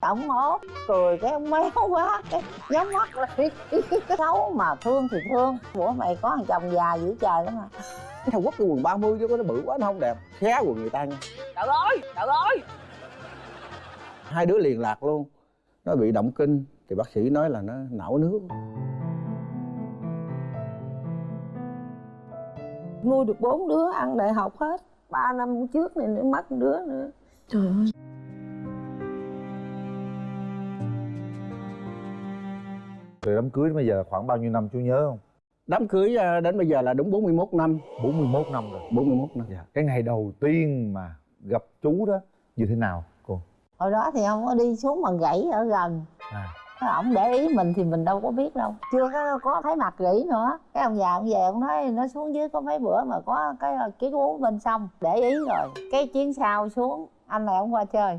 ổng ốm cười cái ông méo quá. Cái nhắm mắt lại. Xấu mà thương thì thương. Bữa mày có thằng chồng già dữ trời lắm mà thằng quốc cái quần 30 chứ có nó bự quá nó không đẹp. Xé quần người ta nha. Trời ơi trời ơi. Hai đứa liền lạc luôn. Nó bị động kinh. Thì bác sĩ nói là nó não nước. Nuôi được bốn đứa ăn đại học hết. Ba năm trước này nữa mất đứa nữa. Trời ơi từ đám cưới đến bây giờ khoảng bao nhiêu năm chú nhớ không? Đám cưới à, đến bây giờ là đúng 41 năm. 41 năm rồi. 41 năm. Dạ. cái ngày đầu tiên mà gặp chú đó như thế nào cô? Hồi đó thì không có đi xuống bằng gãy ở gần. À. Cái ổng để ý mình thì mình đâu có biết đâu. Chưa có, có thấy mặt gỉ nữa. Cái ông già ông về ông nói nó xuống dưới có mấy bữa mà có cái ký uống bên sông. Để ý rồi cái chuyến sau xuống anh này ông qua chơi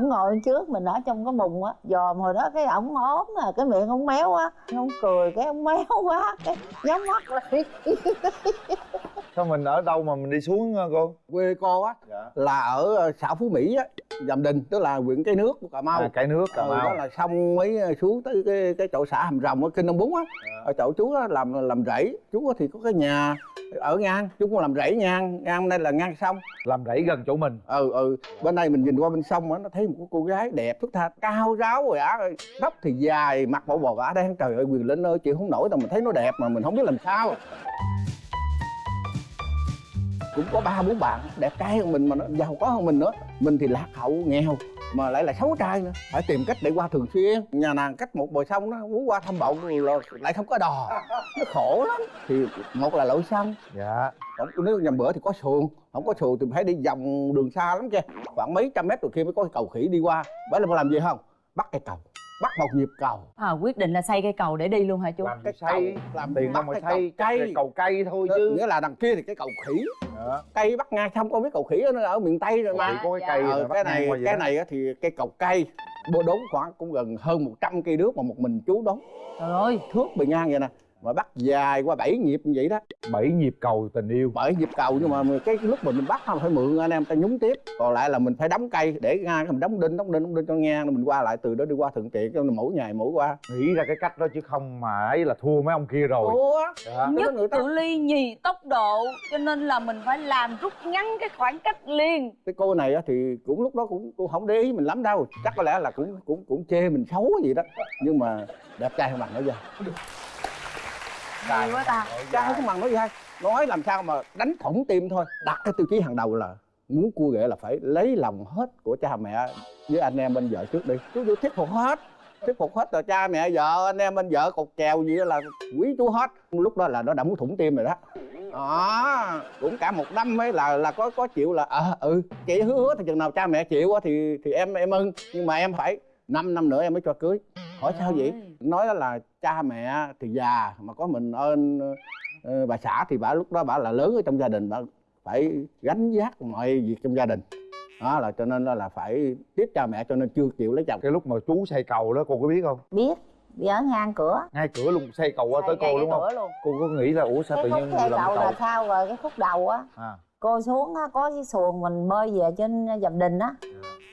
ổng ngồi trước mình ở trong cái mùng á dòm hồi đó cái ổng ốm à cái miệng ổng méo quá, ổng cười cái ổng méo quá cái nhắm mắt lại. sao mình ở đâu mà mình đi xuống ờ, cô? Quê cô á dạ. là ở ờ, xã Phú Mỹ á Dầm Đình tức là huyện Cái Nước của Cà Mau. À, cái nước cà ừ, mau. đó là xong mới ờ, xuống tới cái cái chỗ xã Hàm Rồng ở Kinh Đông Bún á. Dạ. ở chỗ chú á, làm làm rẫy. Chú thì có cái nhà ở ngang chú cũng làm rẫy ngang ngang đây là ngang sông. Làm rẫy gần chỗ mình. Ừ ừ bên đây mình nhìn qua bên sông á nó thấy một cô gái đẹp thức tha cao ráo rồi á tóc thì dài mặt bộ bò gã đen. Trời ơi quyền linh ơi chịu không nổi đâu mình thấy nó đẹp mà mình không biết làm sao cũng có ba bốn bạn đẹp trai hơn mình mà nó giàu có hơn mình nữa. Mình thì lạc hậu nghèo mà lại là xấu trai nữa. Phải tìm cách để qua thường xuyên. Nhà nàng cách một bờ sông nó muốn qua thăm bậu là lại không có đò. Nó khổ lắm. Thì một là lội xăng. Dạ. Không nếu nhầm bữa thì có xuồng. Không có xuồng thì phải đi vòng đường xa lắm chứ khoảng mấy trăm mét rồi kia mới có cầu khỉ đi qua. Bởi là làm gì không? Bắt cây cầu bắt một nhịp cầu. À, quyết định là xây cây cầu để đi luôn hả chú? Làm cái xây? cầu làm tiền đâu mà cái xây cầu cây cây. cầu cây thôi chứ. nghĩa là đằng kia thì cái cầu khỉ. Dạ. cây bắt ngang không có biết cầu khỉ ở, ở miền tây rồi Thì mà. có cái dạ. cây ờ, cái này cái đó. này á thì cây cầu cây. Bô đốn khoảng cũng gần hơn 100 cây nước mà một mình chú đốn. Trời ơi. Thước bề ngang vậy nè mà bắt dài qua bảy nhịp như vậy đó. Bảy nhịp cầu tình yêu. Bởi nhịp cầu nhưng mà cái lúc mà mình bắt không phải mượn anh em ta nhúng tiếp. Còn lại là mình phải đóng cây để ngang mình đóng đinh đóng đinh đóng đinh cho ngang rồi mình qua lại từ đó đi qua thuận tiện cho mỗi ngày mỗi qua. Nghĩ ra cái cách đó chứ không mà ấy là thua mấy ông kia rồi. Ủa dạ. nhất người ta- cự ly nhì tốc độ cho nên là mình phải làm rút ngắn cái khoảng cách liền. Cái cô này á thì cũng lúc đó cũng cũng không để ý mình lắm đâu. Chắc có lẽ là cũng cũng cũng chê mình xấu gì đó. Nhưng mà đẹp trai hơn bằng nói ra hay quá ta. trai không bằng nói ra nói làm sao mà đánh thủng tim thôi. Đặt cái tiêu chí hàng đầu là muốn cua ghệ là phải lấy lòng hết của cha mẹ với anh em bên vợ trước đi. Chú chú thuyết phục hết thuyết phục hết rồi cha mẹ vợ anh em bên vợ cột kèo gì đó là quý chú hết. Lúc đó là nó đã muốn thủng tim rồi đó. Đó cũng cả một năm ấy là là có có chịu là ờ ừ chị hứa hứa thì chừng nào cha mẹ chịu thì thì em em ưng. Nhưng mà em phải 5 năm nữa em mới cho cưới. Hỏi sao vậy? Nói đó là cha mẹ thì già mà có mình ơn ờ, bà xã thì bà lúc đó bà là lớn ở trong gia đình bà phải gánh vác mọi việc trong gia đình. Đó là cho nên là, là phải tiếp cha mẹ cho nên chưa chịu lấy chồng. Cái lúc mà chú xây cầu đó cô có biết không? Biết đi ở ngang cửa. Ngay cửa luôn xây cầu qua tới cô đúng không? luôn. Cô có nghĩ là ủa sao cái tự khúc nhiên làm cầu cầu? là sao rồi? Cái khúc đầu á. À cô xuống á có cái xuồng mình bơi về trên dầm đình á.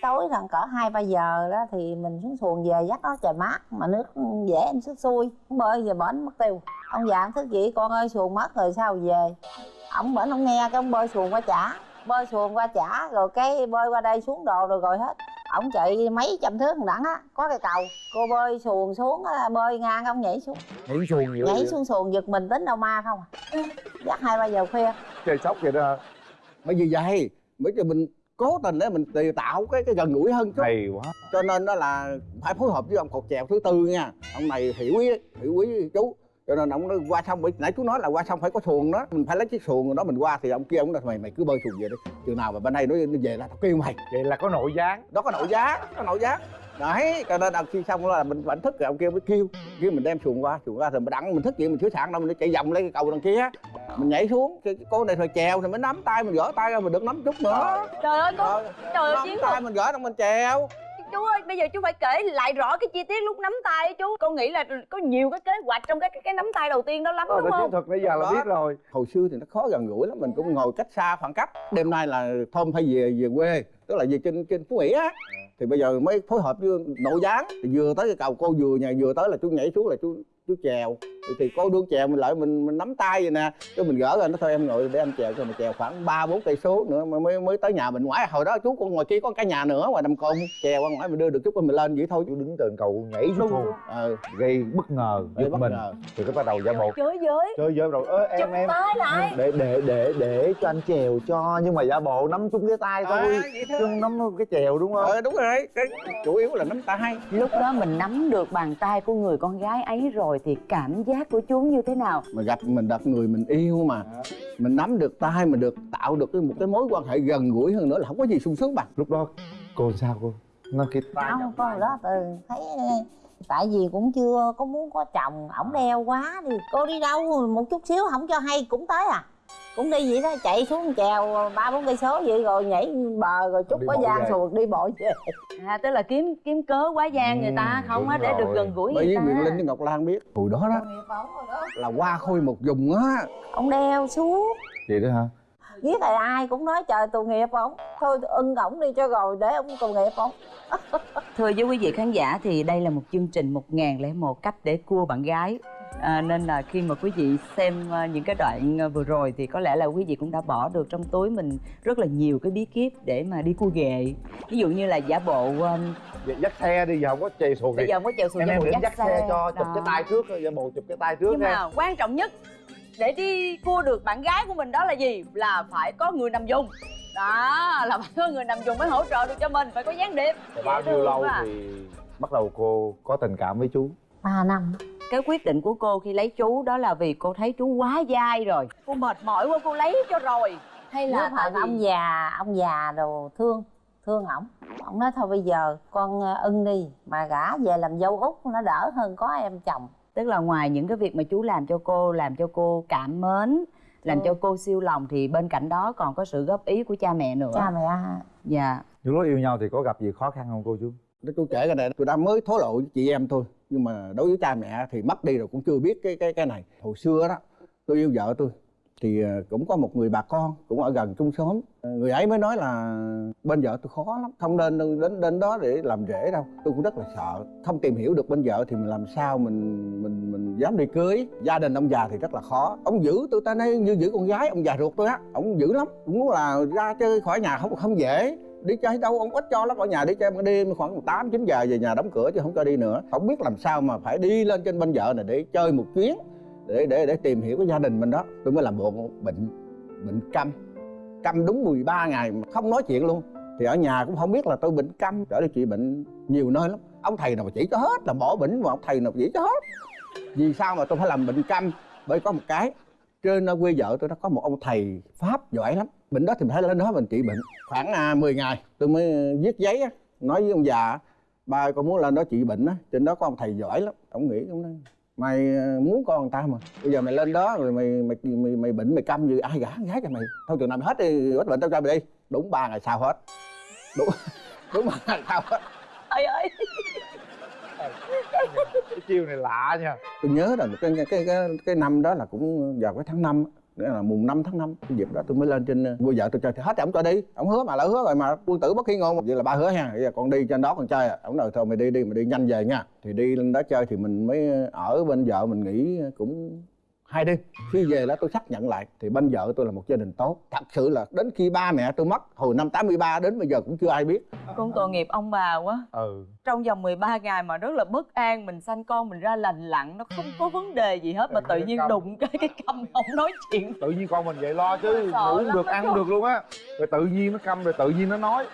Tối rằng cỡ hai ba giờ đó thì mình xuống xuồng về dắt nó trời mát mà nước dễ em sức xuôi bơi về bển mất tiêu. Ông già ông thức dậy con ơi xuồng mất rồi sao về? Ổng bển ông nghe cái ông bơi xuồng qua trả bơi xuồng qua trả rồi cái bơi qua đây xuống đồ rồi rồi hết. Ổng chạy mấy trăm thước thằng đẳng á có cái cầu. Cô bơi xuồng xuống bơi ngang ông nhảy xuống. Nhảy xuồng nhảy xuống xuồng giật mình tính đâu ma không à. Dắt hai ba giờ khuya. Chơi sóc vậy đó bởi vì vậy bởi vì mình cố tình để mình tạo cái cái gần gũi hơn chút. Hay quá. Cho nên đó là phải phối hợp với ông cột chèo thứ tư nha. Ông này hiểu ý hiểu ý chú. Cho nên ông nói qua sông bởi nãy chú nói là qua sông phải có xuồng đó. Mình phải lấy chiếc xuồng đó mình qua thì ông kia ông nói mày mày cứ bơi xuồng về đi. Chừng nào mà bên đây nó, về là tao kêu mày. Vậy là có nội gián. Đó có nội giá có nội giá đấy cho nên khi xong là mình vẫn thức rồi ông kia mới kêu. Kêu mình đem xuồng qua xuồng qua rồi mình đặng mình thức vậy mình sửa sạn đâu mình chạy vòng lên cái cầu đằng kia. Mình nhảy xuống cái, cô này thôi chèo thì mới nắm tay mình gỡ tay ra mình được nắm chút nữa. Trời ơi có Ờ, trời ơi nắm chiến tay mình gỡ đâu mình chèo. Chú ơi bây giờ chú phải kể lại rõ cái chi tiết lúc nắm tay chú. Con nghĩ là có nhiều cái kế hoạch trong cái cái, nắm tay đầu tiên đó lắm Ờ, đúng không? thuật bây giờ là biết rồi. Hồi xưa thì nó khó gần gũi lắm mình cũng ngồi cách xa khoảng cách. Đêm nay là thôm phải về về quê tức là về trên trên phú mỹ á thì bây giờ mới phối hợp với nội gián, thì vừa tới cái cầu, cô vừa nhà, vừa tới là chú nhảy xuống là chú chú chèo thì, cô đương chèo mình lại mình mình nắm tay vậy nè. Cái mình gỡ ra nó thôi em ngồi để anh chèo cho mình chèo khoảng ba bốn cây số nữa mới mới tới nhà mình. Ngoại hồi đó chú còn ngoài kia có cái nhà nữa ngoài đầm côn chèo qua ngoài mình đưa được chút mình lên vậy thôi. Chú đứng trên cầu nhảy xuống ờ gây bất ngờ Gây bất mình. ngờ. thì cái bắt đầu giả bộ. Chơi với. Chơi với rồi ơ em em. lại. Để để để để cho anh chèo cho nhưng mà giả bộ nắm chung cái tay thôi. À, thôi. chứ nắm cái chèo đúng không? Ờ đúng rồi. Cái chủ yếu là nắm tay. Lúc đó mình nắm được bàn tay của người con gái ấy rồi thì cảm giác của chú như thế nào? Mà gặp mình gặp người mình yêu mà. Mình nắm được tay mình được tạo được cái một cái mối quan hệ gần gũi hơn nữa là không có gì sung sướng bằng. Lúc đó cô sao cô? Nó cái tay không con hồi đó từ thấy tại vì cũng chưa có muốn có chồng ổng đeo quá thì cô đi đâu một chút xíu không cho hay cũng tới à cũng đi vậy đó chạy xuống chèo ba bốn cây số vậy rồi nhảy bờ rồi chút bộ gian xuồng đi bộ về. À tức là kiếm kiếm cớ quá gian người ta Ừ, không á để được rồi. gần gũi bởi người vì ta. Quyền Linh với Ngọc Lan biết. Hồi đó đó. Là qua khôi một vùng á. Ông đeo xuống. Vậy đó hả? Biết là ai cũng nói trời tội nghiệp ổng thôi ưng ổng đi cho rồi để ông tội nghiệp ổng Thưa với quý vị khán giả thì đây là một chương trình 1001 cách để cua bạn gái à, Nên là khi mà quý vị xem à, những cái đoạn à, vừa rồi thì có lẽ là quý vị cũng đã bỏ được trong túi mình rất là nhiều cái bí kíp để mà đi cua ghệ Ví dụ như là giả bộ um, dắt xe đi giờ không có chèo xuồng bây thì giờ không có chèo xuồng em dắt, dắt xe. cho chụp Đó. cái tay trước giả bộ chụp cái tay trước Nhưng nha mà quan trọng nhất để đi cua được bạn gái của mình đó là gì? Là phải có người nằm dùng. Đó là phải có người nằm dùng mới hỗ trợ được cho mình phải có gián điệp. Bao nhiêu lâu à. thì bắt đầu cô có tình cảm với chú? Ba năm cái quyết định của cô khi lấy chú đó là vì cô thấy chú quá dai rồi. Cô mệt mỏi quá cô lấy cho rồi. Hay là tại vì ông già ông già đồ thương thương ổng ổng nói thôi bây giờ con ờ, ưng đi mà gả về làm dâu út nó đỡ hơn có em chồng. Tức là ngoài những cái việc mà chú làm cho cô làm cho cô cảm mến làm Ừ. cho cô siêu lòng thì bên cạnh đó còn có sự góp ý của cha mẹ nữa. Cha mẹ. Dạ. Những lúc yêu nhau thì có gặp gì khó khăn không cô chú? Tôi kể cái này tôi đã mới thổ lộ với chị em thôi nhưng mà đối với cha mẹ thì mất đi rồi cũng chưa biết cái cái cái này. Hồi xưa đó, tôi yêu vợ tôi thì ờ, cũng có một người bà con cũng ở gần chung xóm. Ờ, người ấy mới nói là bên vợ tôi khó lắm, không nên đến đến đó để làm rễ đâu. Tôi cũng rất là sợ, không tìm hiểu được bên vợ thì mình làm sao mình mình mình dám đi cưới. Gia đình ông già thì rất là khó. Ông giữ tôi ta nói như giữ con gái, ông già ruột tôi á, ông giữ lắm. Cũng muốn là ra chơi khỏi nhà không không dễ đi chơi đâu, ông ít cho lắm, ở nhà đi chơi ban đêm, khoảng 8 9 giờ về nhà đóng cửa chứ không cho đi nữa. Không biết làm sao mà phải đi lên trên bên vợ này để chơi một chuyến, để để để tìm hiểu cái gia đình mình đó. Tôi mới làm bộ bệnh bệnh câm. Câm đúng 13 ngày mà không nói chuyện luôn. Thì ở nhà cũng không biết là tôi bệnh câm, trở đi trị bệnh nhiều nơi lắm. Ông thầy nào mà chỉ cho hết là bỏ bệnh, mà ông thầy nào chỉ cho hết. Vì sao mà tôi phải làm bệnh câm? Bởi có một cái trên ở quê vợ tôi nó có một ông thầy pháp giỏi lắm. Bệnh đó thì mình phải lên đó mình trị bệnh. Khoảng à, 10 ngày tôi mới viết giấy á, nói với ông già ba con muốn lên đó trị bệnh á. Trên đó có ông thầy giỏi lắm ông nghĩ ông nói mày à, muốn con người ta mà. Bây giờ mày lên đó rồi mày mày mày, mày bệnh mày câm gì ai gả gái cho mày. Thôi chừng nào mày hết đi hết bệnh tao cho mày đi. Đúng ba ngày sau hết. Đúng đúng ba ngày sau hết. Ơi ơi. Cái chiêu này lạ nha tôi nhớ là cái cái cái cái, năm đó là cũng vào cái tháng 5 nghĩa là mùng 5 tháng 5 cái dịp đó tôi mới lên trên ờ, cô vợ tôi chơi. Thì hết ổng cho đi ổng hứa mà lỡ hứa rồi mà quân tử bất khi ngôn. Vậy là ba hứa ha bây giờ con đi trên đó con chơi à. Ổng nói thôi mày đi đi mày đi nhanh về nha. Thì đi lên đó chơi thì mình mới ờ, ở bên vợ mình nghỉ cũng hai đêm khi về đó tôi xác nhận lại thì bên vợ tôi là một gia đình tốt. Thật sự là đến khi ba mẹ tôi mất hồi năm 83 đến bây giờ cũng chưa ai biết. Con tội nghiệp ông bà quá. Ừ. Trong vòng 13 ngày mà rất là bất an mình sanh con mình ra lành lặn nó không có vấn đề gì hết mà tự nhiên đụng cái cái câm không nói chuyện. Tự nhiên con mình vậy lo chứ ngủ không lắm được ăn không được luôn á. Rồi tự nhiên nó câm rồi tự nhiên nó nói.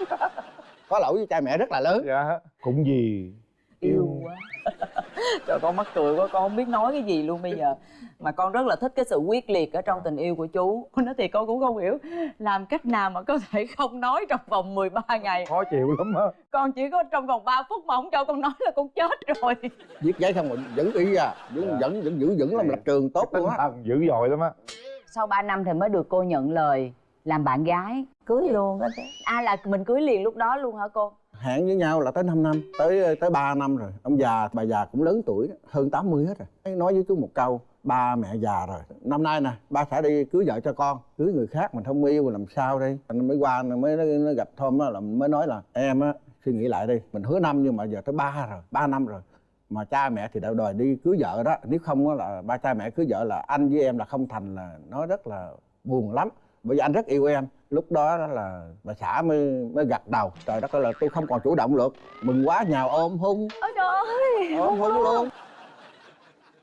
Có lỗi với cha mẹ rất là lớn. Dạ. Cũng gì. Yêu. quá trời con mắc cười quá con không biết nói cái gì luôn bây giờ. Mà con rất là thích cái sự quyết liệt ở trong tình yêu của chú. Nói thì con cũng không hiểu làm cách nào mà có thể không nói trong vòng 13 ngày. Khó chịu lắm á. Con chỉ có trong vòng 3 phút mà không cho con nói là con chết rồi. Viết giấy xong rồi vẫn y à vẫn Dạ. vẫn vẫn giữ vững làm lập trường tốt luôn á dữ dội lắm á. Sau 3 năm thì mới được cô nhận lời làm bạn gái cưới luôn đó chứ. À là mình cưới liền lúc đó luôn hả cô hẹn với nhau là tới 5 năm tới tới 3 năm rồi. Ông già bà già cũng lớn tuổi hơn 80 hết rồi. Nói với chú một câu ba mẹ già rồi. Năm nay nè ba sẽ đi cưới vợ cho con cưới người khác mình không yêu làm sao đây? Anh mới qua mới nó, gặp Thom á là mới nói là em á suy nghĩ lại đi mình hứa năm nhưng mà giờ tới ba rồi ba năm rồi. Mà cha mẹ thì đã đòi đi cưới vợ đó. Nếu không á là ba cha mẹ cưới vợ là anh với em là không thành là nó rất là buồn lắm. Bởi vì anh rất yêu em lúc đó đó là bà xã mới mới gật đầu. Trời đất ơi là tôi không còn chủ động được. Mừng quá nhào ôm hôn ôi trời ơi. Ôm hôn luôn.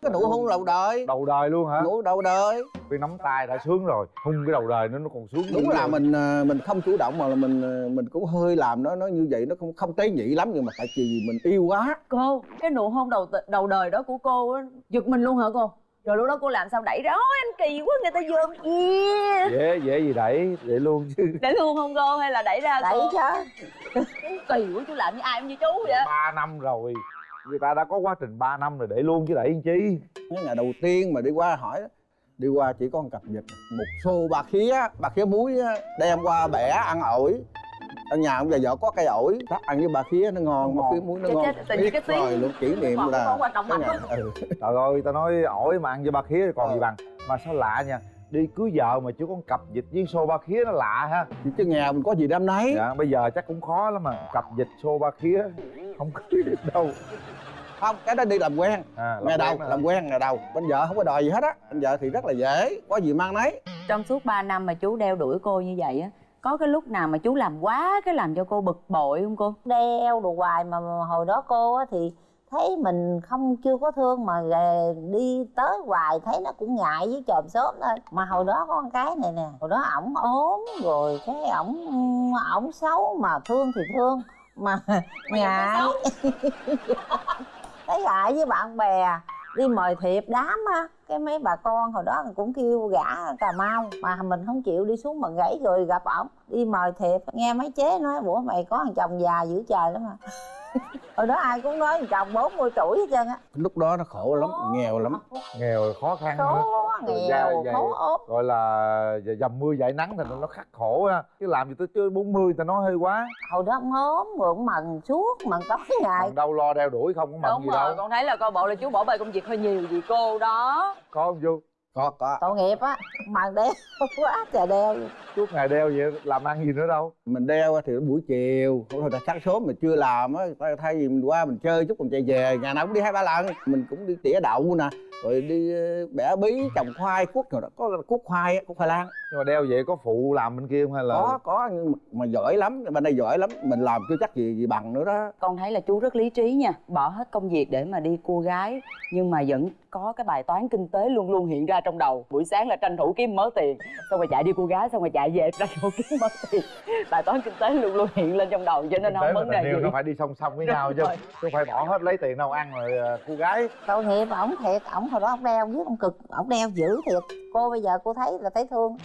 Cái nụ hôn đầu đời. Đầu đời luôn hả? Nụ đầu đời. Vì nắm tay đã sướng rồi. Hung cái đầu đời nó nó còn sướng đúng là rồi. mình à, mình không chủ động mà là mình à, mình cũng hơi làm nó nó như vậy nó không không tế nhị lắm nhưng mà tại vì mình yêu quá. Cô cái nụ hôn đầu đầu đời đó của cô á giật mình luôn hả cô rồi lúc đó cô làm sao đẩy ra? Ôi anh kỳ quá người ta dơm yeah. dễ dễ gì đẩy để luôn chứ. Đẩy luôn không cô hay là đẩy ra đẩy cô chứ. Kỳ quá chú làm như ai cũng như chú vậy. Ba năm rồi người ta đã có quá trình 3 năm rồi để luôn chứ đẩy làm chi? Cái ngày đầu tiên mà đi qua hỏi đi qua chỉ có một cặp vịt một xô bạc khía bạc khía muối á, đem qua bẻ ăn ổi ở nhà ông già vợ có cây ổi chắc ăn với bà khía nó ngon bạc khía muối nó ngon. Biết rồi luôn kỷ niệm là ừ. trời ơi ta nói ổi mà ăn với ba khía thì còn gì bằng. Mà sao lạ nha đi cưới vợ mà có một cặp vịt với xô ba khía nó lạ ha. Chứ nhà mình có gì đam nấy. Dạ bây giờ chắc cũng khó lắm mà. Cặp vịt xô ba khía không được đâu. Không cái đó đi làm quen. À, ngày đầu quen làm quen ngày đầu bên vợ không có đòi gì hết á. Bên vợ thì rất là dễ có gì mang nấy. Trong suốt 3 năm mà chú đeo đuổi cô như vậy á có cái lúc nào mà chú làm quá cái làm cho cô bực bội không cô? Đeo đồ hoài mà hồi đó cô á thì thấy mình không chưa có thương mà về đi tới hoài thấy nó cũng ngại với chòm xóm thôi. Mà hồi đó có con cái này nè hồi đó ổng ốm rồi cái ổng ổng xấu mà thương thì thương mà ngại thấy ngại với bạn bè đi mời thiệp đám á, cái mấy bà con hồi đó cũng kêu gã cà mau, mà mình không chịu đi xuống mà gãy rồi gặp ổng. Đi mời thiệp, nghe mấy chế nói bữa mày có thằng chồng già dữ trời lắm mà hồi đó ai cũng nói chồng 40 tuổi hết trơn á. Lúc đó nó khổ lắm nghèo lắm. Nghèo khó khăn khổ nghèo dày. khổ ốp. gọi là dầm mưa dãi nắng thì nó khắc khổ ha chứ làm gì tới chơi 40 ta nói hơi quá. Hồi đó ông ốm rồi ông mần suốt mần tối ngày. Còn đâu lo đeo đuổi không có mận đúng gì rồi đâu con thấy là coi bộ là chú bỏ bê công việc hơi nhiều vì cô đó. Có không chú có có. Tội nghiệp á mần đeo quá trời đeo suốt ngày đeo vậy làm ăn gì nữa đâu. Mình đeo thì buổi chiều thôi là sáng sớm mình chưa làm á thay- thay vì mình qua mình chơi chút mình chạy về ngày nào cũng đi hai ba lần. Mình cũng đi tỉa đậu nè rồi đi ờ, bẻ bí trồng khoai cuốc rồi đó có cuốc khoai á, cuốc khoai lang. Nhưng mà đeo vậy có phụ làm bên kia không hay là có có nhưng mà, mà giỏi lắm bên đây giỏi lắm mình làm chưa chắc gì gì bằng nữa đó. Con thấy là chú rất lý trí nha bỏ hết công việc để mà đi cua gái nhưng mà vẫn có cái bài toán kinh tế luôn luôn hiện ra trong đầu. Buổi sáng là tranh thủ kiếm mớ tiền xong rồi chạy đi cua gái xong rồi chạy về tranh thủ kiếm mớ tiền. Bài toán kinh tế luôn luôn hiện lên trong đầu cho nên không vấn đề gì. nó phải đi song song với nhau chứ chứ không phải bỏ hết lấy tiền đâu ăn rồi à, cô gái. Tội nghiệp ổng thiệt ổng hồi đó ổng đeo với ông cực ổng đeo dữ thiệt cô bây giờ cô thấy là thấy thương.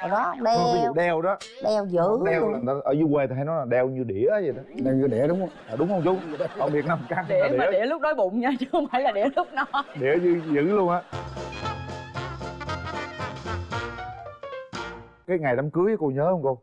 Hồi đó ví đeo. dụ đeo đó. Đeo dữ đeo luôn. là ở dưới quê thì hay nói là đeo như đĩa vậy đó. Đeo như đĩa đúng không? À, đúng không chú? Còn việt nam căng đĩa là mà đĩa. đĩa lúc đói bụng nha chứ không phải là đĩa lúc no. Đĩa dữ, dữ luôn á. Cái ngày đám cưới cô nhớ không cô?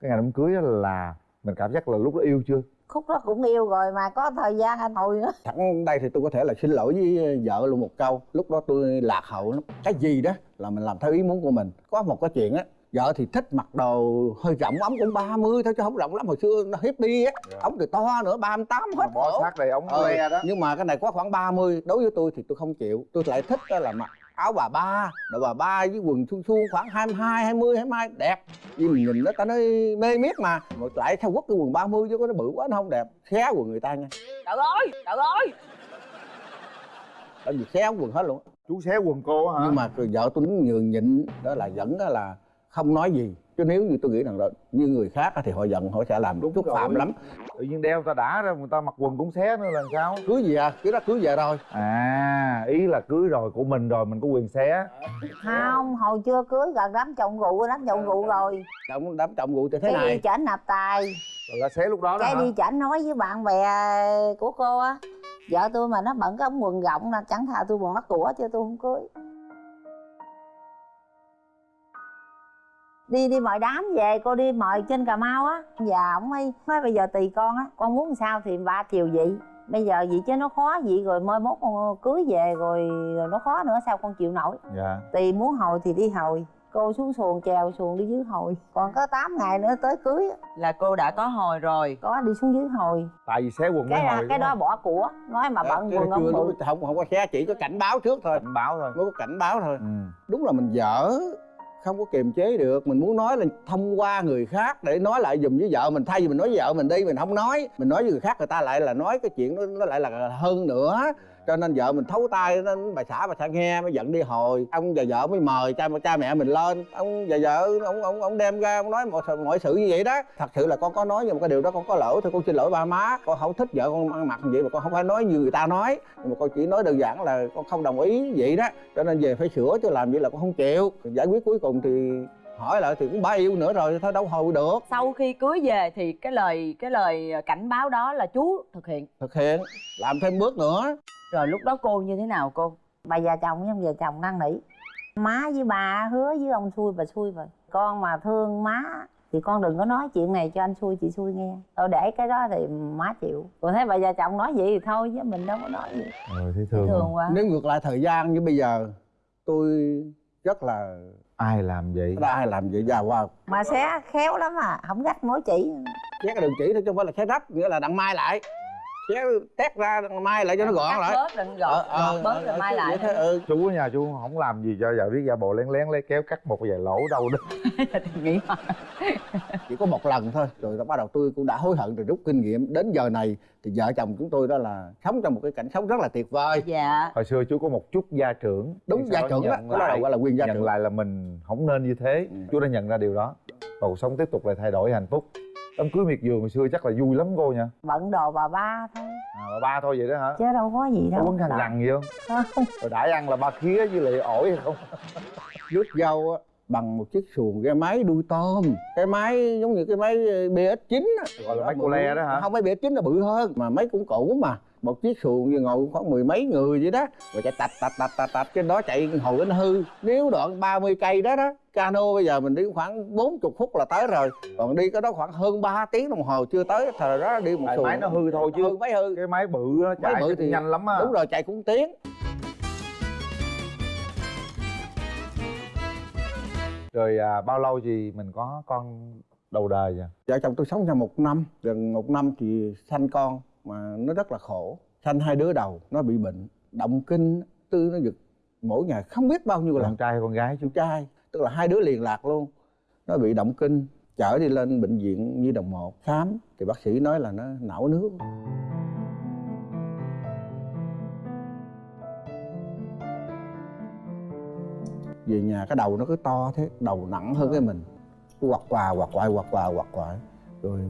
Cái ngày đám cưới á là mình cảm giác là lúc đó yêu chưa khúc đó cũng yêu rồi mà có thời gian anh hồi nữa. Thẳng đây thì tôi có thể là xin lỗi với vợ luôn một câu. Lúc đó tôi lạc hậu lắm. Cái gì đó là mình làm theo ý muốn của mình. Có một cái chuyện á vợ thì thích mặc đồ hơi rộng ống cũng 30 thôi chứ không rộng lắm hồi xưa nó hiếp đi á. Dạ. ống thì to nữa 38 hết bỏ cổ. sát đầy ống Ờ, le đó. nhưng mà cái này có khoảng 30 đối với tôi thì tôi không chịu. Tôi lại thích đó là mặc áo bà ba. Đồ bà ba với quần suông suông khoảng 22 20 22 đẹp. Vì mình nhìn nó ta nói mê miết mà. Mà lại theo quất cái quần 30 chứ có nó bự quá nó không đẹp. Xé quần người ta nha. Trời ơi trời ơi. Tại vì xé quần hết luôn chú xé quần cô hả? Nhưng mà vợ tôi đứng nhường nhịn đó là vẫn đó là không nói gì chứ nếu như tôi nghĩ rằng là như người khác á thì họ giận họ sẽ làm Đúng chút rồi. phạm lắm. Tự nhiên đeo ta đã ra người ta mặc quần cũng xé nữa là sao? Cưới gì à? Cưới đó cưới về rồi. À ý là cưới rồi của mình rồi mình có quyền xé. Không hồi chưa cưới gần đám chồng rượu đám chồng rượu rồi. Đám đám trọng vụ như thế cái đi này. chảnh nạp tài. Rồi là xé lúc đó đó cái hả? đi chảnh nói với bạn bè của cô á. Vợ tôi mà nó bận cái ống quần rộng là chẳng thà tôi còn mắc của chứ tôi không cưới đi đi mời đám về cô đi mời trên cà mau á. Và ổng mới nói bây giờ tùy con á. Con muốn sao thì ba chiều vậy bây giờ vậy chứ nó khó vậy rồi mai mốt con cưới về rồi, rồi nó khó nữa sao con chịu nổi? Dạ. Tùy muốn hồi thì đi hồi. Cô xuống xuồng chèo xuồng đi dưới hồi. Còn có 8 ngày nữa tới cưới á. là cô đã có hồi rồi. Có đi xuống dưới hồi. Tại vì xé quần cái mới hồi cái đó không? bỏ của. Nói mà bận Cái quần ông chưa bự. Không không có xe chỉ có cảnh báo trước thôi. Cảnh báo thôi. Mới có cảnh báo thôi. Ừ. đúng là mình dở không có kiềm chế được. Mình muốn nói là thông qua người khác để nói lại dùm với vợ mình. Thay vì mình nói với vợ mình đi mình không nói. Mình nói với người khác người ta lại là nói cái chuyện nó, nó lại là hơn nữa. Dạ cho nên vợ mình thấu tay nên bà xã bà xã nghe, mới giận đi, hồi ông và vợ mới mời cha cha mẹ mình lên. Ông và vợ, ông ông ông đem ra, ông nói mọi mọi sự như vậy đó. Thật sự là con có nói, nhưng mà cái điều đó con có lỗi thôi con xin lỗi ba má. Con không thích vợ con ăn mặc như vậy mà con không phải nói như người ta nói. Nhưng mà con chỉ nói đơn giản là con không đồng ý vậy đó. Cho nên về phải sửa chứ làm vậy là con không chịu. Giải quyết cuối cùng thì hỏi lại thì cũng bá yêu nữa rồi thôi đâu hồi được. Sau khi cưới về thì cái lời cái lời cảnh báo đó là chú thực hiện. Thực hiện làm thêm bước nữa. Rồi lúc đó cô như thế nào cô? Bà già chồng với ông già chồng năn nỉ. Má với bà hứa với ông xui bà xui rồi con mà thương má thì con đừng có nói chuyện này cho anh xui chị xui nghe. Thôi để cái đó thì má chịu. Còn thấy bà già chồng nói vậy thì thôi chứ mình đâu có nói gì. Rồi thấy thương, thường quá. Nếu ngược lại thời gian như bây giờ tôi rất là ai làm vậy? Đã ai làm vậy? Già qua mà xé khéo lắm à không gắt mối chỉ. Xé cái đường chỉ thôi chứ không phải là xé rách nghĩa là đặng mai lại xé tét ra mai lại cho nó gọn cắt lại. bớt định gọn. Gọn bớt rồi mai lại thôi, ừ. chú ở nhà chú không làm gì cho vợ biết giả bộ lén lén lấy kéo cắt một vài lỗ đâu đó. Thì nghĩ chỉ có một lần thôi rồi bắt đầu tôi cũng đã hối hận rồi rút kinh nghiệm. Đến giờ này thì vợ chồng chúng tôi đó là sống trong một cái cảnh sống rất là tuyệt vời. Dạ. Hồi xưa chú có một chút gia trưởng đúng gia trưởng đó đó lại- gọi là quyền gia nhận trưởng. lại là mình không nên như thế. Ừ. chú đã nhận ra điều đó. Và cuộc sống tiếp tục lại thay đổi hạnh phúc đám cưới miệt vườn hồi xưa chắc là vui lắm cô nha bận đồ bà ba thôi à, bà ba thôi vậy đó hả chứ đâu có gì có đâu quấn khăn rằn gì không Không. rồi đãi ăn là ba khía với lại ổi hay không rước dâu á, bằng một chiếc xuồng cái máy đuôi tôm cái máy giống như cái máy BS9 á gọi là máy cô le đó hả không máy BS9 là bự hơn mà máy cũng cũ mà một chiếc xuồng như ngồi khoảng mười mấy người vậy đó. Rồi chạy tạch tạch tạch tạch tạch trên đó chạy hồi đến hư. Nếu đoạn 30 cây đó đó cano bây giờ mình đi khoảng 40 phút là tới rồi. Còn đi cái đó khoảng hơn 3 tiếng đồng hồ chưa tới thời đó đi một tại xuồng. máy nó hư thôi chứ. Hư máy hư. Cái máy bự nó chạy Máy bự thì- nhanh lắm á. đúng rồi chạy cũng tiếng. Rồi à, bao lâu thì mình có con đầu đời vậy? Vợ chồng tôi sống nhau một năm gần một năm thì sanh con mà nó rất là khổ. Sanh hai đứa đầu nó bị bệnh động kinh tư nó giật. Mỗi ngày không biết bao nhiêu con lần trai hay con gái chú trai tức là hai đứa liền lạc luôn. Nó bị động kinh chở đi lên bệnh viện nhi đồng một. Khám thì bác sĩ nói là nó não nước. Về nhà cái đầu nó cứ to thế đầu nặng hơn cái mình. Cứ quặt quà quặt quại quặt quà quặt quại rồi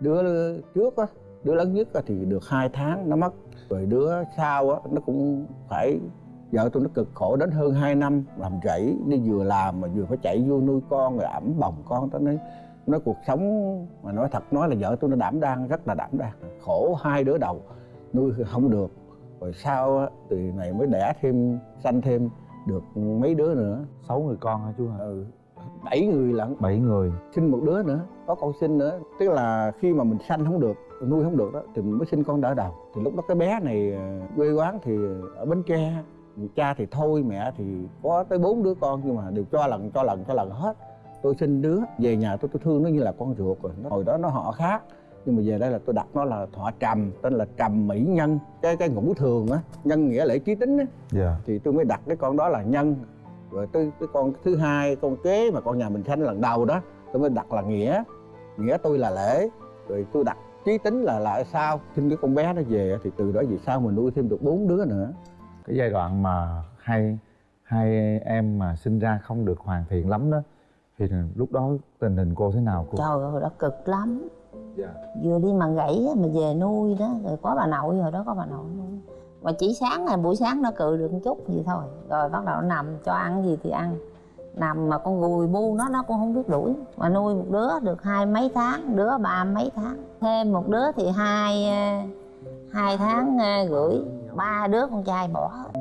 đứa trước á đứa lớn nhất thì được hai tháng nó mất. Rồi đứa sau á nó cũng phải vợ tôi nó cực khổ đến hơn 2 năm làm rẫy. Đi vừa làm mà vừa phải chạy vô nuôi con rồi ẩm bồng con. Tới nói nói cuộc sống mà nói thật nói là vợ tôi nó đảm đang rất là đảm đang. Khổ hai đứa đầu nuôi không được. Rồi sau á, từ này mới đẻ thêm sanh thêm được mấy đứa nữa. Sáu người con hả chú hả? Ừ, bảy người lận. Bảy người. Sinh một đứa nữa có con sinh nữa. Tức là khi mà mình sanh không được nuôi không được đó thì mới sinh con đỡ đầu. Thì lúc đó cái bé này ờ, quê quán thì ở bến tre cha thì thôi mẹ thì có tới bốn đứa con nhưng mà đều cho lần cho lần cho lần hết. Tôi sinh đứa về nhà tôi tôi thương nó như là con ruột rồi. Nó, hồi đó nó họ khác nhưng mà về đây là tôi đặt nó là thọ trầm tên là trầm mỹ nhân. Cái cái ngũ thường á nhân nghĩa lễ trí tính á. Dạ. Thì tôi mới đặt cái con đó là nhân. Rồi tới cái con thứ hai con kế mà con nhà mình sanh lần đầu đó tôi mới đặt là nghĩa. Nghĩa tôi là lễ. Rồi tôi đặt chí tính là là sao sinh cái con bé nó về thì từ đó về sau mình nuôi thêm được bốn đứa nữa. Cái giai đoạn mà hai hai em mà sinh ra không được hoàn thiện lắm đó thì lúc đó tình hình cô thế nào cô? Trời ơi đó cực lắm. Dạ. Vừa đi mà gãy á, mà về nuôi đó rồi có bà nội hồi đó có bà nội nuôi. Mà chỉ sáng là buổi sáng nó cự được một chút gì thôi. Rồi bắt đầu nó nằm cho ăn gì thì ăn nằm mà con gùi bu nó nó cũng không biết đuổi. Mà nuôi một đứa được hai mấy tháng đứa ba mấy tháng. Thêm một đứa thì hai ờ, hai tháng ờ, rưỡi. Ba đứa con trai bỏ. Hết.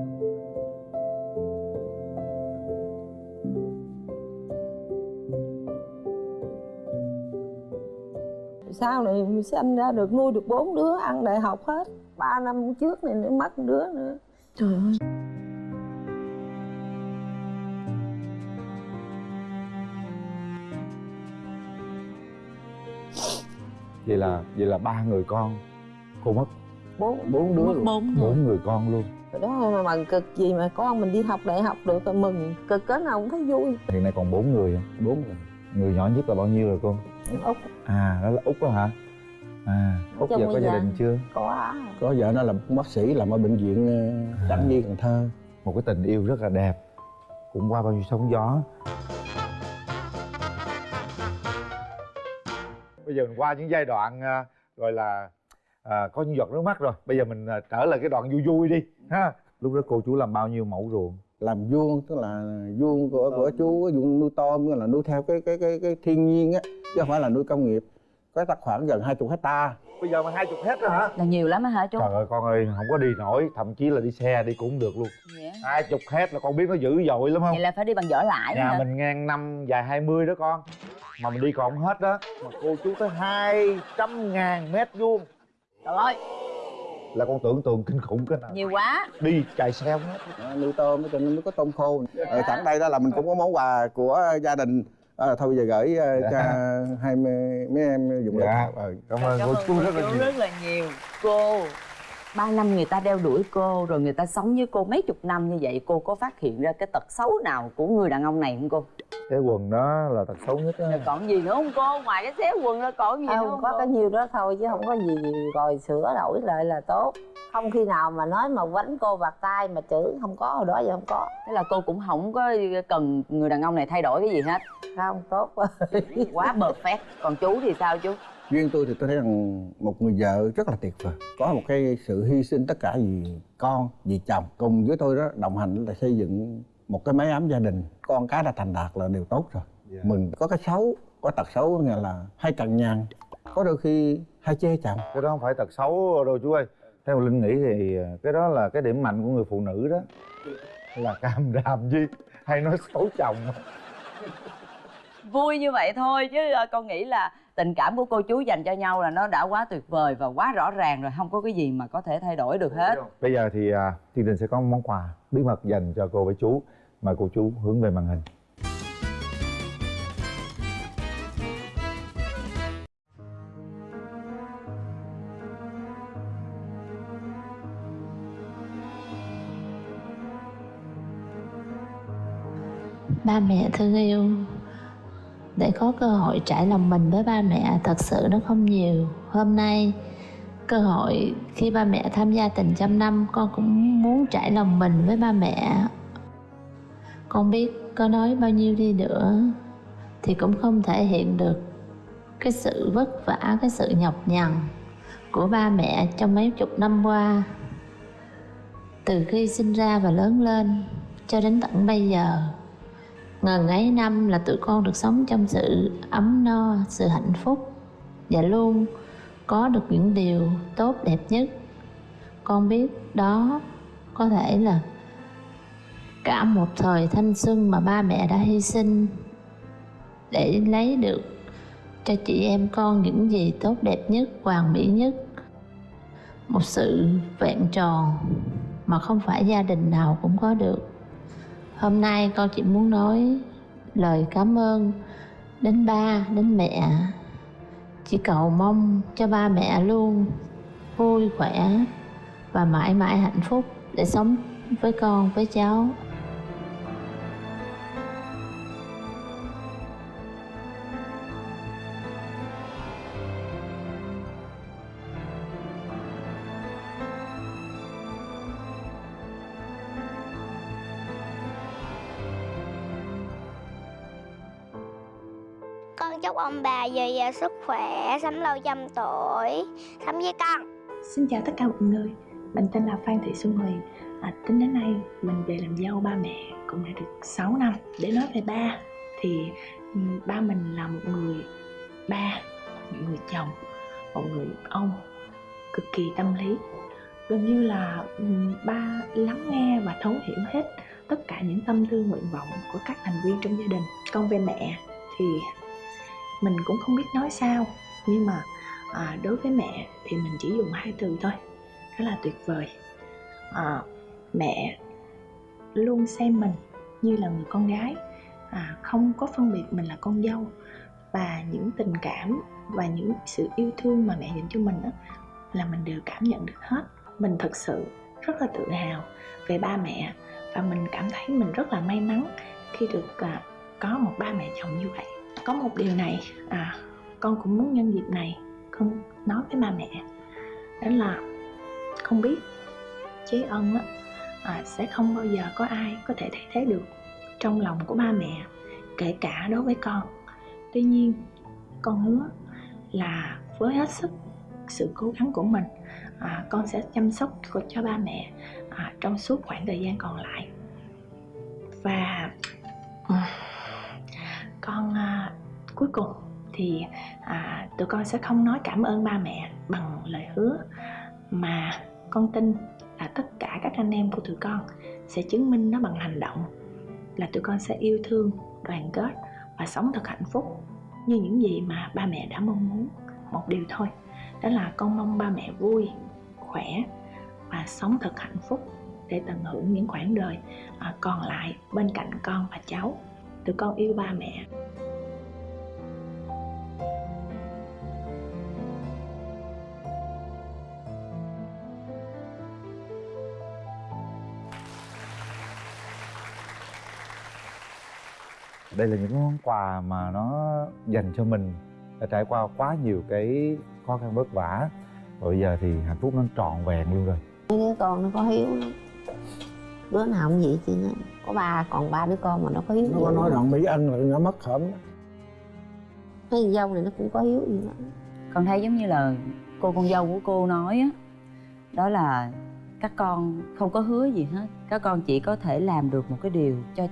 sau này sinh ra được nuôi được bốn đứa ăn đại học hết. Ba năm trước này nữa mất đứa nữa. Trời ơi vậy là vậy là ba người con. Cô mất bốn bốn đứa mất luôn. bốn người. Bốn người con luôn. Rồi đó mà mừng cực gì mà con mình đi học đại học được rồi mừng cực cỡ nào cũng thấy vui. Hiện nay còn bốn người bốn người. Người nhỏ nhất là bao nhiêu rồi cô? Út. À đó là út đó hả? À út giờ có gia đình chưa? Có. Có vợ nó là bác sĩ làm ở bệnh viện ờ, đặng nhi cần thơ. Một cái tình yêu rất là đẹp. Cũng qua bao nhiêu sóng gió bây giờ mình qua những giai đoạn à, gọi là à, có những giọt nước mắt rồi. Bây giờ mình à, trở lại cái đoạn vui vui đi ha. Lúc đó cô chú làm bao nhiêu mẫu ruộng? Làm vuông tức là vuông của của chú vuông nuôi tôm nghĩa là nuôi theo cái cái cái cái thiên nhiên á chứ không phải là nuôi công nghiệp. Có chắc khoảng gần 20 hecta. Bây giờ mà hai chục hết rồi hả? Là nhiều lắm á hả chú? Trời ơi con ơi không có đi nổi thậm chí là đi xe đi cũng được luôn. Dạ. hai chục hết là con biết nó dữ dội lắm không? Vậy là phải đi bằng vỏ lãi nhà hả? mình ngang năm dài 20 đó con mà mình đi còn không hết đó. Mà cô chú tới hai trăm ngàn mét vuông. Trời ơi. Là con tưởng tượng kinh khủng cái nào. Nhiều quá. Đi chạy xe không hết. Đó, nuôi tôm cho nên mới có tôm khô. Ở sẵn đây đó là mình cũng có món quà của gia đình. À, thôi bây giờ gửi ờ, cho hai mấy, em dùng dạ được ờ, cảm ơn cô chú rất là nhiều. rất là nhiều. Cô ba năm người ta đeo đuổi cô rồi người ta sống với cô mấy chục năm như vậy cô có phát hiện ra cái tật xấu nào của người đàn ông này không cô? Cái quần đó là tật xấu nhất á còn gì nữa không cô? Ngoài cái xéo quần ra còn gì nữa không không có cô? cái nhiêu đó thôi chứ không có gì rồi sửa đổi lại là tốt. Không khi nào mà nói mà quánh cô bạc tay mà chữ không có hồi đó giờ không có. Thế là cô cũng không có cần người đàn ông này thay đổi cái gì hết? Không tốt quá. Quá perfect còn chú thì sao chú riêng tôi thì tôi thấy rằng một người vợ rất là tuyệt vời. Có một cái sự hy sinh tất cả vì con vì chồng cùng với tôi đó đồng hành là xây dựng một cái mái ấm gia đình. Con cái đã thành đạt là điều tốt rồi. Dạ. mừng có cái xấu có tật xấu nghĩa là hay cằn nhằn có đôi khi hay chê chồng. Cái đó không phải tật xấu đâu chú ơi. Theo linh nghĩ thì à, cái đó là cái điểm mạnh của người phụ nữ đó. Là cam đàm gì hay nói xấu chồng. Vui như vậy thôi chứ ờ, con nghĩ là tình cảm của cô chú dành cho nhau là nó đã quá tuyệt vời và quá rõ ràng rồi không có cái gì mà có thể thay đổi được hết. bây giờ thì à, chương trình sẽ có một món quà bí mật dành cho cô với chú mời cô chú hướng về màn hình. Ba mẹ thương yêu để có cơ hội trải lòng mình với ba mẹ, thật sự nó không nhiều. Hôm nay, cơ hội khi ba mẹ tham gia tình trăm năm, con cũng muốn trải lòng mình với ba mẹ. Con biết có nói bao nhiêu đi nữa, thì cũng không thể hiện được cái sự vất vả, cái sự nhọc nhằn của ba mẹ trong mấy chục năm qua. Từ khi sinh ra và lớn lên, cho đến tận bây giờ ngần ấy năm là tụi con được sống trong sự ấm no, sự hạnh phúc. Và luôn có được những điều tốt, đẹp nhất. Con biết đó có thể là cả một thời thanh xuân mà ba mẹ đã hy sinh để lấy được cho chị em con những gì tốt, đẹp nhất, hoàn mỹ nhất. Một sự vẹn tròn mà không phải gia đình nào cũng có được hôm nay con chỉ muốn nói lời cảm ơn đến ba, đến mẹ. Chỉ cầu mong cho ba mẹ luôn vui khỏe và mãi mãi hạnh phúc để sống với con, với cháu. Ông bà dồi dào sức khỏe, sống lâu trăm tuổi, sống với con. Xin chào tất cả mọi người, mình tên là Phan Thị Xuân Huyền. À, Tính đến nay mình về làm dâu ba mẹ cũng đã được 6 năm. Để nói về ba thì ừ, ba mình là một người ba, một người chồng, một người ông cực kỳ tâm lý. Gần như là ừ, ba lắng nghe và thấu hiểu hết tất cả những tâm tư nguyện vọng của các thành viên trong gia đình. Còn về mẹ thì mình cũng không biết nói sao Nhưng mà à, đối với mẹ thì mình chỉ dùng hai từ thôi đó là tuyệt vời. À, mẹ luôn xem mình như là người con gái à, không có phân biệt mình là con dâu. Và những tình cảm và những sự yêu thương mà mẹ dành cho mình đó là mình đều cảm nhận được hết. Mình thật sự rất là tự hào về ba mẹ và mình cảm thấy mình rất là may mắn khi được à, có một ba mẹ chồng như vậy có một điều này à con cũng muốn nhân dịp này con nói với ba mẹ. Đó là không biết chế ân á à, sẽ không bao giờ có ai có thể thay thế được trong lòng của ba mẹ kể cả đối với con. Tuy nhiên con hứa là với hết sức sự cố gắng của mình à, con sẽ chăm sóc cho ba mẹ à, trong suốt khoảng thời gian còn lại. Và cuối cùng thì à, tụi con sẽ không nói cảm ơn ba mẹ bằng lời hứa mà con tin là tất cả các anh em của tụi con sẽ chứng minh nó bằng hành động là tụi con sẽ yêu thương đoàn kết và sống thật hạnh phúc như những gì mà ba mẹ đã mong muốn. Một điều thôi đó là con mong ba mẹ vui khỏe và sống thật hạnh phúc để tận hưởng những khoảng đời à, còn lại bên cạnh con và cháu. Tụi con yêu ba mẹ. Đây là những món quà mà nó dành cho mình đã trải qua quá nhiều cái khó khăn vất vả. Và bây giờ thì hạnh phúc nó trọn vẹn luôn rồi. Mấy đứa con nó có hiếu lắm. Đứa nào cũng vậy chứ nó có ba còn ba đứa con mà nó có hiếu nó có nói rằng mỹ ân là nó mất mấy con dâu này nó cũng có hiếu gì đó. Con thấy giống như là cô con dâu của cô nói á đó là các con không có hứa gì hết. Các con chỉ có thể làm được một cái điều cho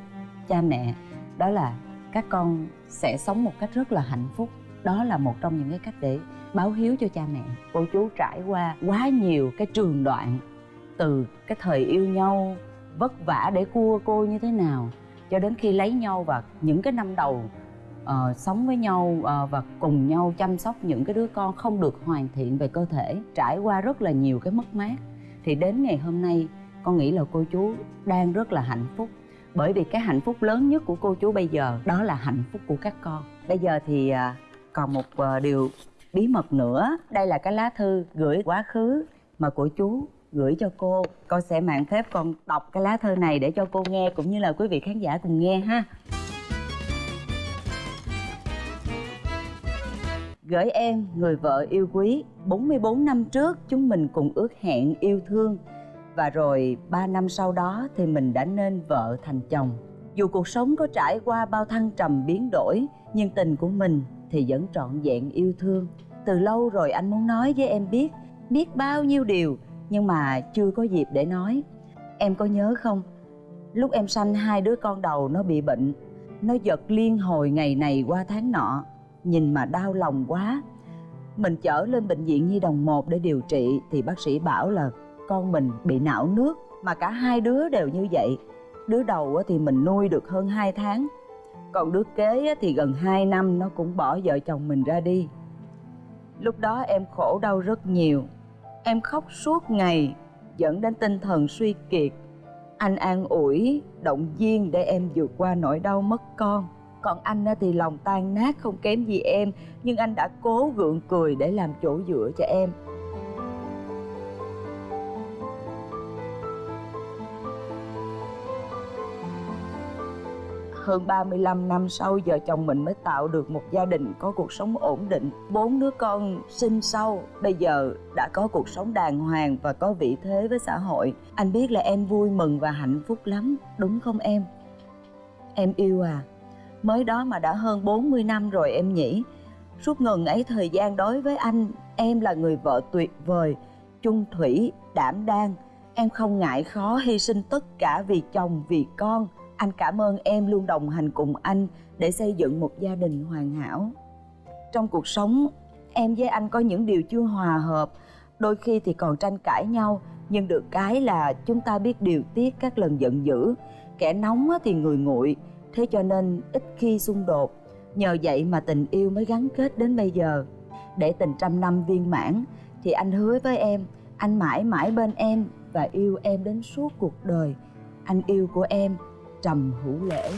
cha mẹ đó là các con sẽ sống một cách rất là hạnh phúc. Đó là một trong những cái cách để báo hiếu cho cha mẹ. Cô chú trải qua quá nhiều cái trường đoạn từ cái thời yêu nhau vất vả để cua cô như thế nào cho đến khi lấy nhau và những cái năm đầu uh, sống với nhau uh, và cùng nhau chăm sóc những cái đứa con không được hoàn thiện về cơ thể trải qua rất là nhiều cái mất mát thì đến ngày hôm nay con nghĩ là cô chú đang rất là hạnh phúc bởi vì cái hạnh phúc lớn nhất của cô chú bây giờ đó là hạnh phúc của các con. Bây giờ thì à, còn một ờ, điều bí mật nữa. Đây là cái lá thư gửi quá khứ mà của chú gửi cho cô. Con sẽ mạng phép con đọc cái lá thư này để cho cô nghe cũng như là quý vị khán giả cùng nghe ha. Gửi em, người vợ yêu quý 44 năm trước chúng mình cùng ước hẹn yêu thương. Và rồi 3 năm sau đó thì mình đã nên vợ thành chồng. Dù cuộc sống có trải qua bao thăng trầm biến đổi, Nhưng tình của mình thì vẫn trọn vẹn yêu thương. Từ lâu rồi anh muốn nói với em biết Biết bao nhiêu điều, nhưng mà chưa có dịp để nói. Em có nhớ không? Lúc em sanh hai đứa con đầu nó bị bệnh. Nó giật liên hồi ngày này qua tháng nọ. Nhìn mà đau lòng quá. Mình chở lên bệnh viện nhi đồng 1 để điều trị thì bác sĩ bảo là con mình bị não nước, mà cả hai đứa đều như vậy. Đứa đầu thì mình nuôi được hơn 2 tháng, còn đứa kế thì gần 2 năm nó cũng bỏ vợ chồng mình ra đi. Lúc đó em khổ đau rất nhiều, em khóc suốt ngày, dẫn đến tinh thần suy kiệt. Anh an ủi, động viên để em vượt qua nỗi đau mất con. Còn anh thì lòng tan nát, không kém gì em, nhưng anh đã cố gượng cười để làm chỗ dựa cho em. Hơn 35 năm sau, vợ chồng mình mới tạo được một gia đình có cuộc sống ổn định. Bốn đứa con sinh sau, bây giờ đã có cuộc sống đàng hoàng và có vị thế với xã hội. Anh biết là em vui mừng và hạnh phúc lắm, đúng không em? Em yêu à. Mới đó mà đã hơn 40 năm rồi em nhỉ. Suốt ngần ấy, thời gian đối với anh, em là người vợ tuyệt vời, chung thủy, đảm đang. Em không ngại khó hy sinh tất cả vì chồng, vì con anh cảm ơn em luôn đồng hành cùng anh để xây dựng một gia đình hoàn hảo. Trong cuộc sống, em với anh có những điều chưa hòa hợp. Đôi khi thì còn tranh cãi nhau, nhưng được cái là chúng ta biết điều tiết các lần giận dữ. Kẻ nóng thì người nguội, thế cho nên ít khi xung đột. Nhờ vậy mà tình yêu mới gắn kết đến bây giờ. Để tình trăm năm viên mãn, thì anh hứa với em, anh mãi mãi bên em và yêu em đến suốt cuộc đời. Anh yêu của em trầm hữu lễ.